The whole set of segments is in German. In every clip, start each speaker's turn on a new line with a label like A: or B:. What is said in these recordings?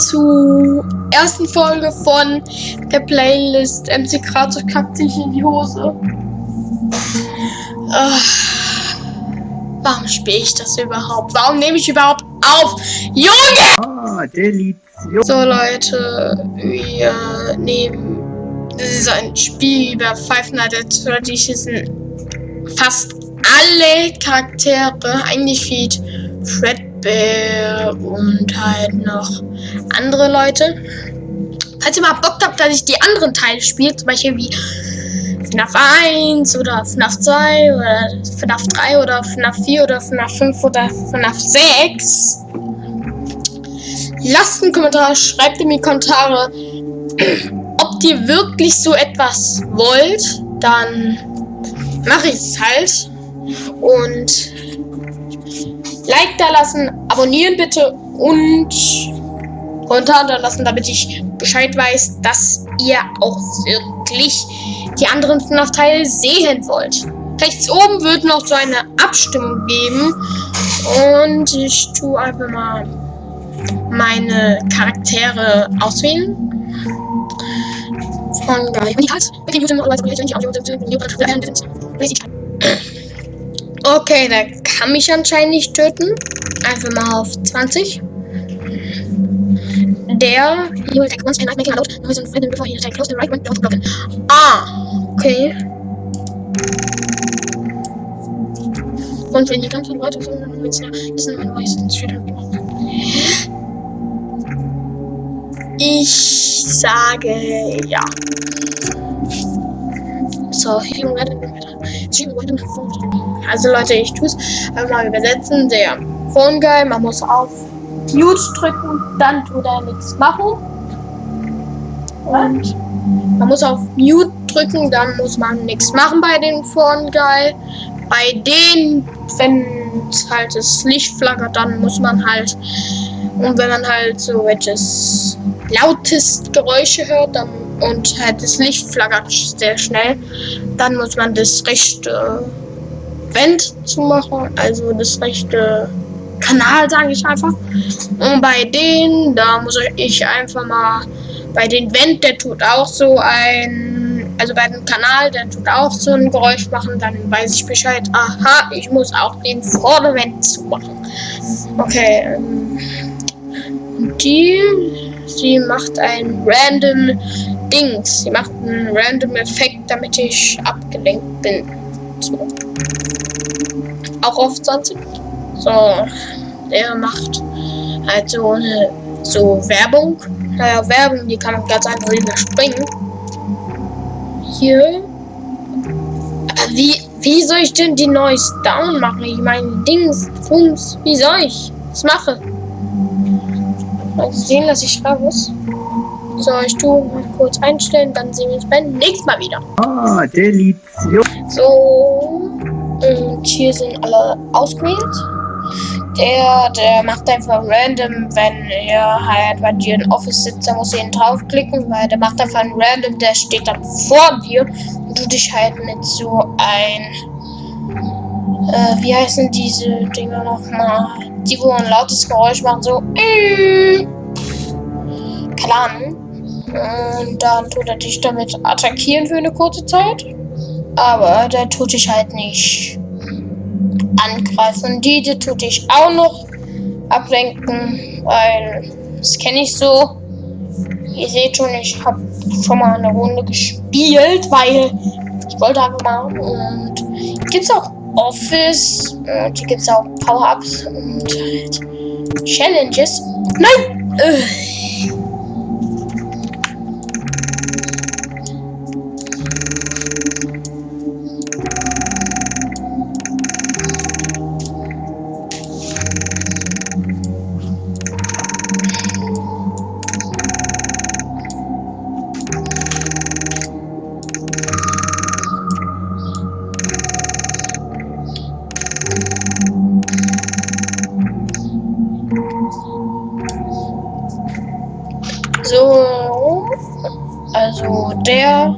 A: zur ersten Folge von der Playlist MC Kratos kackt sich in die Hose. Ach, warum spiele ich das überhaupt? Warum nehme ich überhaupt auf? Junge!
B: Ah, Delition.
A: So Leute, wir nehmen das ist ein Spiel über Five Nights at Freddy's sind fast alle Charaktere eingefeed. Fred Bär und halt noch andere Leute. Falls ihr mal Bock habt, dass ich die anderen Teile spiele, zum Beispiel wie FNAF 1 oder FNAF 2 oder FNAF 3 oder FNAF 4 oder FNAF 5 oder FNAF 6, lasst einen Kommentar, schreibt in die Kommentare, ob ihr wirklich so etwas wollt, dann mache ich es halt. Und Like da lassen, abonnieren bitte und Kommentar da lassen, damit ich Bescheid weiß, dass ihr auch wirklich die anderen FNAF-Teile sehen wollt. Rechts oben wird noch so eine Abstimmung geben und ich tue einfach mal meine Charaktere auswählen. Von Guy. Mit dem YouTube Okay, der kann mich anscheinend nicht töten. Einfach mal auf 20. Der Ah, okay. Und wenn die ganzen Leute von diesen Hinweisen Ich sage ja. So, hier also Leute, ich tue es einfach mal übersetzen. Der Phone Guy, man muss auf Mute drücken, dann tut er nichts machen. Und man muss auf Mute drücken, dann muss man nichts machen bei den Phone Guy. Bei denen, wenn halt das Licht flackert, dann muss man halt und wenn man halt so welches lautest Geräusche hört dann, und halt das Licht flackert sehr schnell, dann muss man das rechte Vent zu machen, also das rechte Kanal, sage ich einfach. Und bei denen, da muss ich einfach mal, bei den Vent, der tut auch so ein, also bei dem Kanal, der tut auch so ein Geräusch machen, dann weiß ich Bescheid, aha, ich muss auch den Vordervent zumachen. Okay, ähm, die, sie macht ein random Dings, sie macht einen random Effekt, damit ich abgelenkt bin. So auch auf 20. So, der macht halt so eine so Werbung. Naja, Werbung, die kann man ganz einfach überspringen. Hier. Wie, wie soll ich denn die Noise down machen? Ich meine, Dings, Funks, wie soll ich das machen? Mal sehen, dass ich raus. So, ich tue mal kurz einstellen, dann sehen wir uns beim nächsten Mal wieder.
B: Ah, Delition.
A: So. Und hier sind alle ausgewählt. Der, der macht einfach random, wenn er halt bei dir im Office sitzt, dann muss ihn draufklicken, weil der macht einfach ein random, der steht dann vor dir und du dich halt mit so ein, äh, wie heißen diese Dinger nochmal? Die, wo ein lautes Geräusch machen, so, äh, keine Ahnung. Und dann tut er dich damit attackieren für eine kurze Zeit. Aber der tut dich halt nicht angreifen. Diese tut dich auch noch ablenken, weil das kenne ich so. Ihr seht schon, ich habe schon mal eine Runde gespielt, weil ich wollte einfach mal. Und gibt es auch Office, und hier gibt es auch Power-Ups und halt Challenges. Nein! Äh. Der,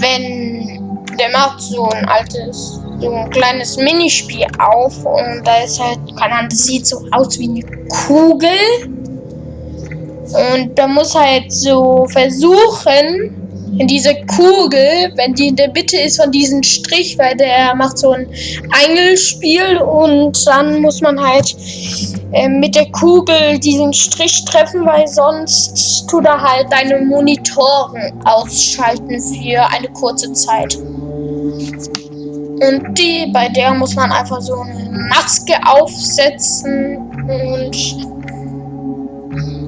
A: wenn der macht so ein altes, so ein kleines Minispiel auf und da ist halt, keine Ahnung, das sieht so aus wie eine Kugel. Und da muss halt so versuchen, in diese Kugel, wenn die in der Mitte ist von diesem Strich, weil der macht so ein Angelspiel und dann muss man halt äh, mit der Kugel diesen Strich treffen, weil sonst tut er halt deine Monitoren ausschalten für eine kurze Zeit. Und die, bei der muss man einfach so eine Maske aufsetzen und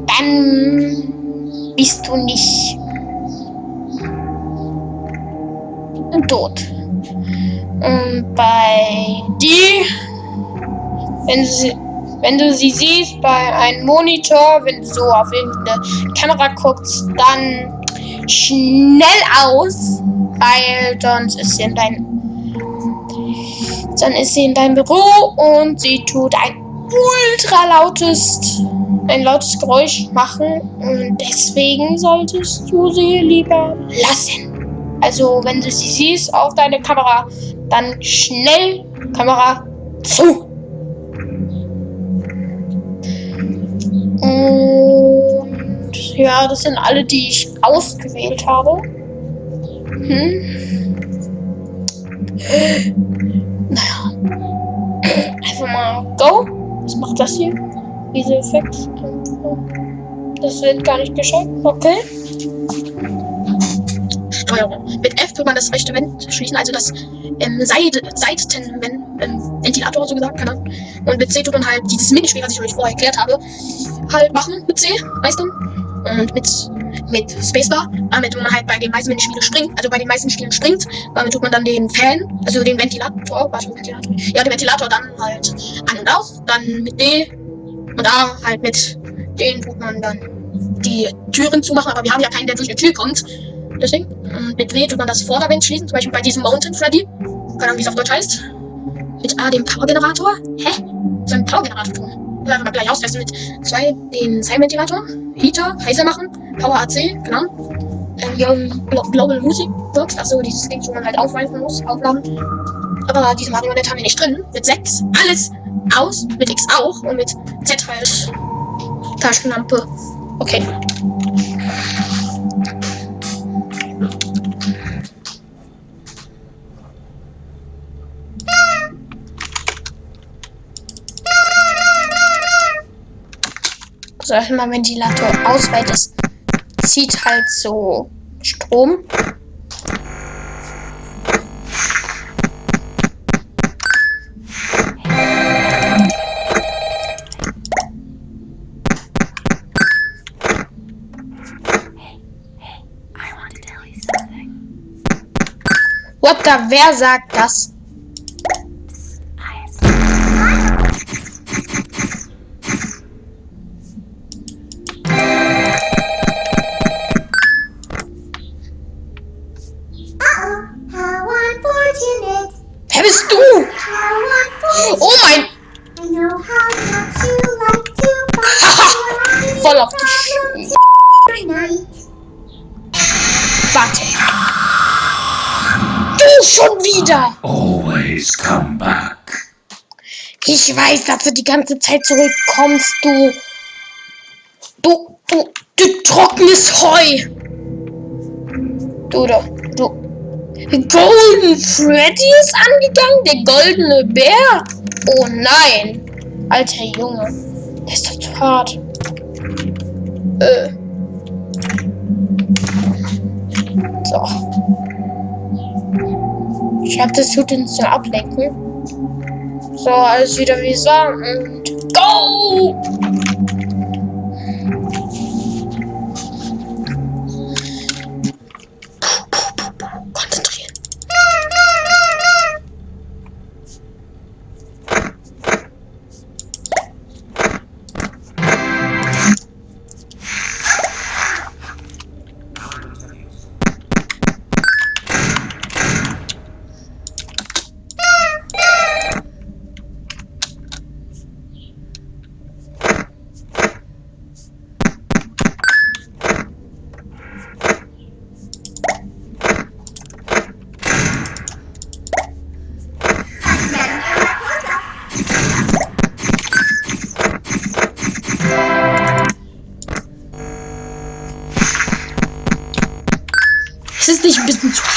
A: dann bist du nicht tot. Und bei die, wenn sie, wenn du sie siehst bei einem Monitor, wenn du so auf irgendeine Kamera guckst, dann schnell aus, weil sonst ist sie in dein dann ist sie in deinem Büro und sie tut ein ultra lautes ein lautes Geräusch machen und deswegen solltest du sie lieber lassen. Also wenn du sie siehst auf deine Kamera, dann schnell Kamera zu. Und ja, das sind alle, die ich ausgewählt habe. Hm. Naja. Einfach mal Go. Was macht das hier? Diese Effekte. Das wird gar nicht gescheit. Okay. Mit F tut man das rechte Vent schließen, also das ähm, Seite, Seitenventilator, ähm, so gesagt, keine Ahnung. Und mit C tut man halt dieses Minispiel, was ich euch vorher erklärt habe, halt machen mit C, meistens. Und mit, mit Spacebar, damit man halt bei den meisten Minispielen springt, also bei den meisten Spielen springt, damit tut man dann den Fan, also den Ventilator, was Ventilator? Ja, den Ventilator dann halt an und aus, dann mit D und da halt mit den tut man dann die Türen zumachen, aber wir haben ja keinen, der durch eine Tür kommt. Deswegen. Und mit W tut man das Vorderwind schließen, zum Beispiel bei diesem Mountain Freddy. Keine Ahnung, wie es auf Deutsch heißt. Mit A dem Power-Generator. Hä? So ein Power-Generator tun. Oder mal gleich austesten mit 2 den Sein-Ventilator. Heater, heißer machen. Power AC, genau. Ähm, Global Music Box, also dieses Ding, wo man halt aufweisen muss, aufladen. Aber diese Marionette haben wir nicht drin. Mit 6 alles aus, mit X auch und mit Z halt Taschenlampe. Okay. Sag ich mal, Ventilator aus, weil das zieht halt so Strom. What the, wer sagt das? Schon wieder.
C: Always come back.
A: Ich weiß, dass du die ganze Zeit zurückkommst, du. Du, du, du trockenes Heu. Du, du, du. Golden Freddy ist angegangen? Der goldene Bär? Oh nein. Alter Junge. Der ist doch zu hart. Äh. So. Ich habe das uns zur Ablenken. So, alles wieder wie war und go!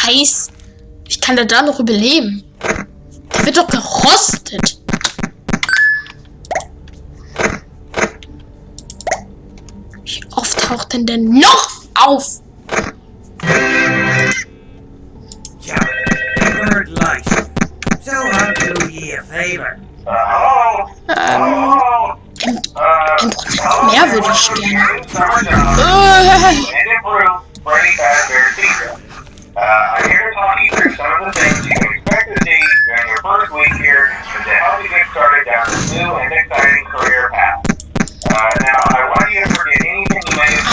A: Bisschen zu heiß? Ich kann da da noch überleben. Der wird doch gerostet. Wie oft taucht denn der noch auf? Ähm, ein, ein Prozent mehr würde ich gerne. Äh,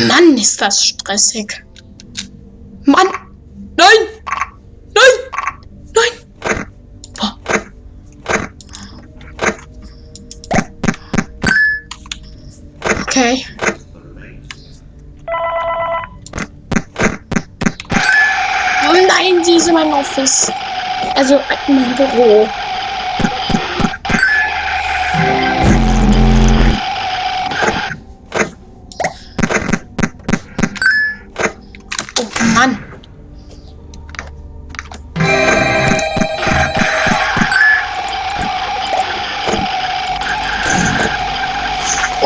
A: Mann, ist das stressig. Mann! Nein! Nein! Nein! Okay. Oh nein, sie ist in meinem Office. Also in meinem Büro.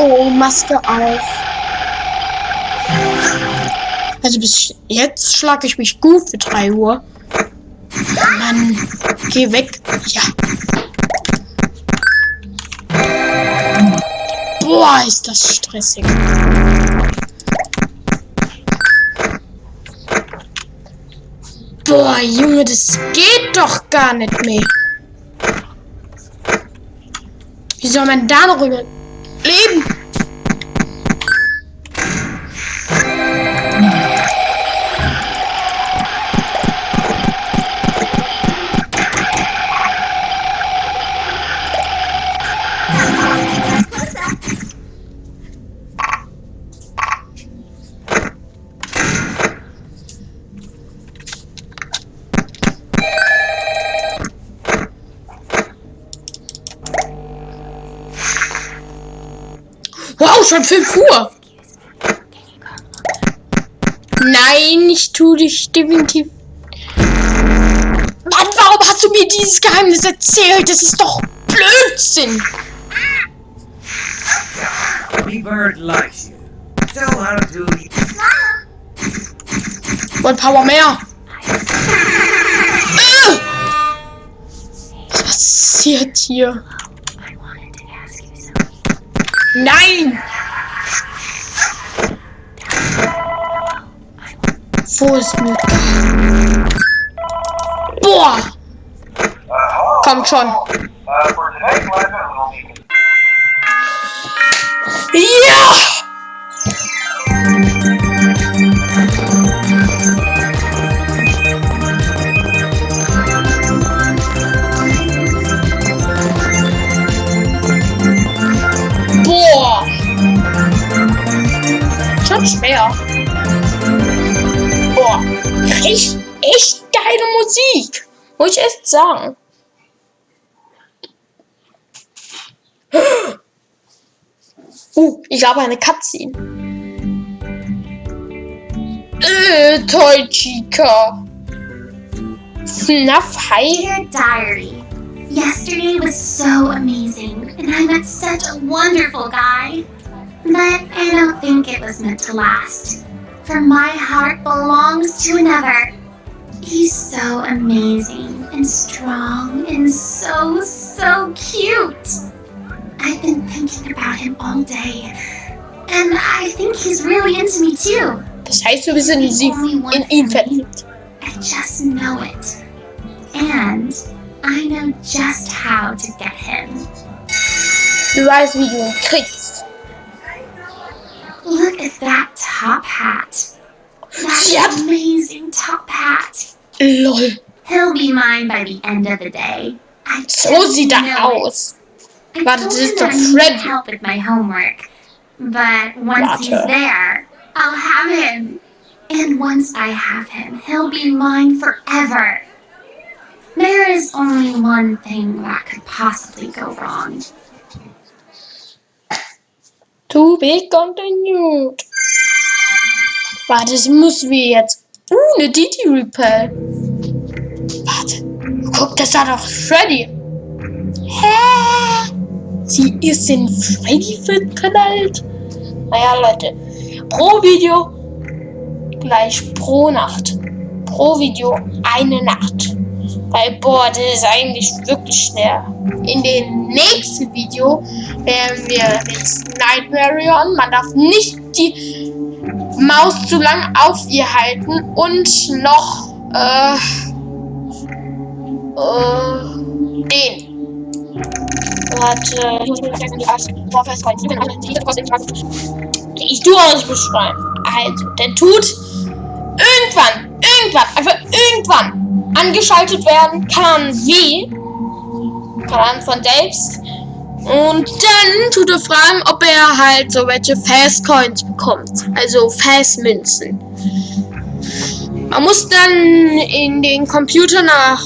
A: Oh, Maske auf. Also bis jetzt schlage ich mich gut für 3 Uhr. Mann, geh weg. Ja. Boah, ist das stressig. Boah, Junge, das geht doch gar nicht mehr. Wie soll man da noch überleben? Wow, schon 5 Uhr. Nein, ich tu dich definitiv. Mann, warum hast du mir dieses Geheimnis erzählt? Das ist doch Blödsinn.
D: Bird likes you.
A: Und Power mehr. Äh! Was passiert hier? Nein! Wo ist Mika? Boah! Kommt schon. Echt, echt geile Musik. Muss ich echt sagen. Uh, ich habe eine Cutscene. Äh, toll, Chica. FNAF High.
E: Dear Diary, yesterday was so amazing, and I met such a wonderful guy. But I don't think it was meant to last. For my heart belongs to another. He's so amazing and strong and so, so cute. I've been thinking about him all day. And I think he's really into me too.
A: Das heißt, wir sind in, sie, in ihn verliebt.
E: I just know it. And I know just how to get him.
A: Du weißt, wie du ihn kriegst.
E: Look at that top hat. That
A: Yep.
E: amazing top hat.
A: Lol.
E: He'll be mine by the end of the day. I
A: So sieht er
E: know it.
A: aus.
E: I
A: Warte,
E: told
A: das
E: him
A: ist doch
E: I help with my homework. But once he's there, I'll have him. And once I have him, he'll be mine forever. There is only one thing that could possibly go wrong.
A: To be continued. Warte, das müssen wir jetzt. Uh, eine Didi Repel. Warte. Guck, das war doch Freddy. Hä? Sie ist in Freddy verknallt? Naja, Leute. Pro Video gleich pro Nacht. Pro Video eine Nacht. Weil, boah, das ist eigentlich wirklich schnell. In dem nächsten Video werden wir mit Nightmare on. Man darf nicht die Maus zu lang auf ihr halten und noch äh, äh, den. Warte, ich muss. Ich tue nicht beschreiben. Also, der tut irgendwann, irgendwann, einfach irgendwann angeschaltet werden kann wie kann von selbst und dann tut er fragen, ob er halt so welche Fast Coins bekommt, also Fast Münzen. Man muss dann in den Computer nach,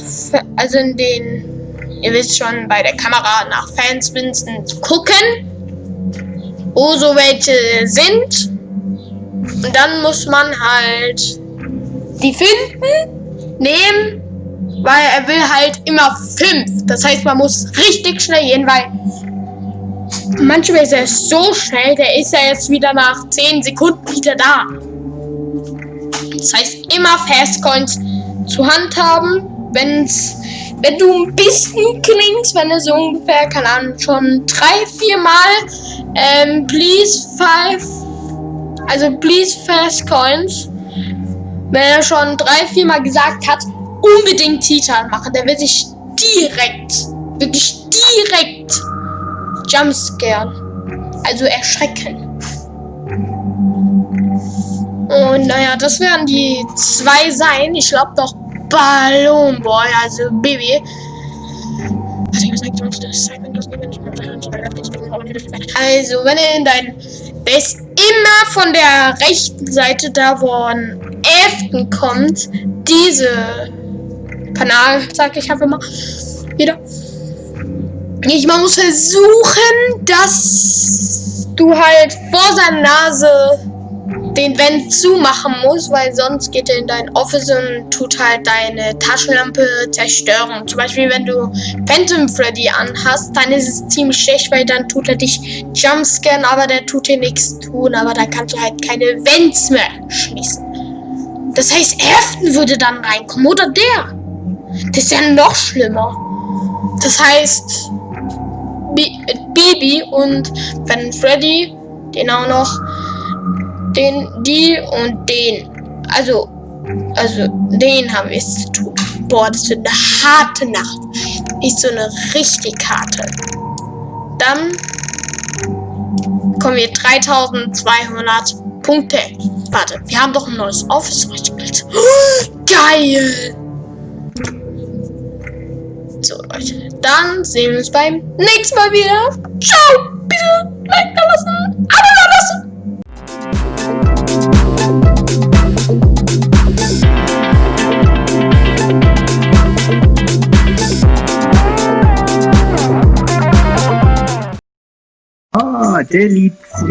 A: also in den, ihr wisst schon, bei der Kamera nach Fans Münzen gucken, wo so welche sind. Und dann muss man halt die finden, nehmen, weil er will halt immer fünf. Das heißt, man muss richtig schnell gehen, weil manchmal ist er so schnell, der ist ja jetzt wieder nach 10 Sekunden wieder da. Das heißt, immer Fastcoins zur Hand haben, wenn's, wenn du ein bisschen klingst, wenn es so ungefähr, keine Ahnung, schon drei, vier Mal, ähm, please five, also please Fastcoins, wenn er schon drei, vier Mal gesagt hat, unbedingt Titan machen, der wird sich direkt, wirklich direkt jumpscaren. Also erschrecken. Und naja, das werden die zwei sein. Ich glaube doch Balloon Boy, also Baby. Also, wenn er in dein. Der ist immer von der rechten Seite, da wo ein 11. kommt, diese Kanal, sag ich einfach mal. Wieder. Ich, man muss versuchen, dass du halt vor seiner Nase den Vent zumachen musst, weil sonst geht er in dein Office und tut halt deine Taschenlampe zerstören. Zum Beispiel, wenn du Phantom Freddy anhast, dann ist es ziemlich schlecht, weil dann tut er dich jumpscannen, aber der tut dir nichts tun, aber dann kannst du halt keine Vents mehr schließen. Das heißt, Afton würde dann reinkommen, oder der. Das ist ja noch schlimmer. Das heißt, Baby und wenn Freddy, den auch noch, den, die und den. Also, also, den haben wir es zu tun. Boah, das wird eine harte Nacht. Nicht so eine richtig harte. Dann kommen wir 3200 Punkte. Warte, wir haben doch ein neues Office gespielt. Geil! So, Leute. Dann sehen wir uns beim nächsten Mal wieder. Ciao! Bitte Like da lassen, Abo da lassen.
B: Ah, Delition.